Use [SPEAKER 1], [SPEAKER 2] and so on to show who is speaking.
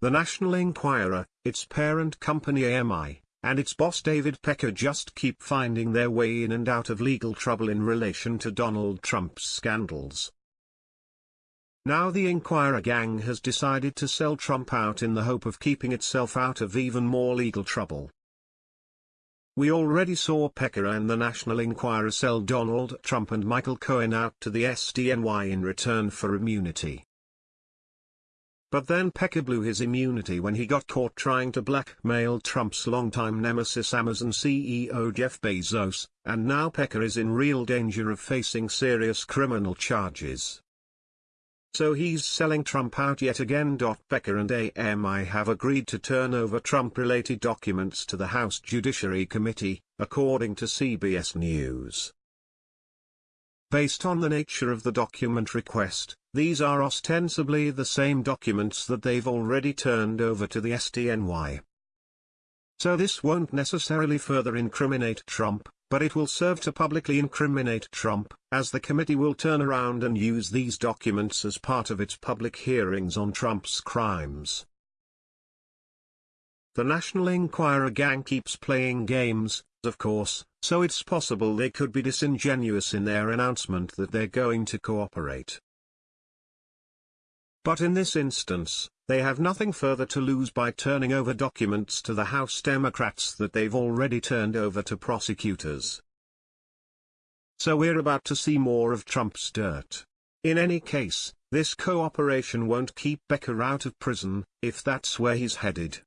[SPEAKER 1] the National Enquirer, its parent company AMI, and its boss David Pecker just keep finding their way in and out of legal trouble in relation to Donald Trump's scandals. Now the Enquirer gang has decided to sell Trump out in the hope of keeping itself out of even more legal trouble. We already saw Pecker and the National Enquirer sell Donald Trump and Michael Cohen out to the SDNY in return for immunity. But then Pecker blew his immunity when he got caught trying to blackmail Trump's longtime nemesis Amazon CEO Jeff Bezos, and now Pecker is in real danger of facing serious criminal charges. So he's selling Trump out yet again. Pecker and AMI have agreed to turn over Trump-related documents to the House Judiciary Committee, according to CBS News. Based on the nature of the document request, these are ostensibly the same documents that they've already turned over to the SDNY. So this won't necessarily further incriminate Trump, but it will serve to publicly incriminate Trump, as the committee will turn around and use these documents as part of its public hearings on Trump's crimes. The National Enquirer gang keeps playing games, of course, so it's possible they could be disingenuous in their announcement that they're going to cooperate. But in this instance, they have nothing further to lose by turning over documents to the House Democrats that they've already turned over to prosecutors. So we're about to see more of Trump's dirt. In any case, this cooperation won't keep Pecker out of prison, if that's where he's headed.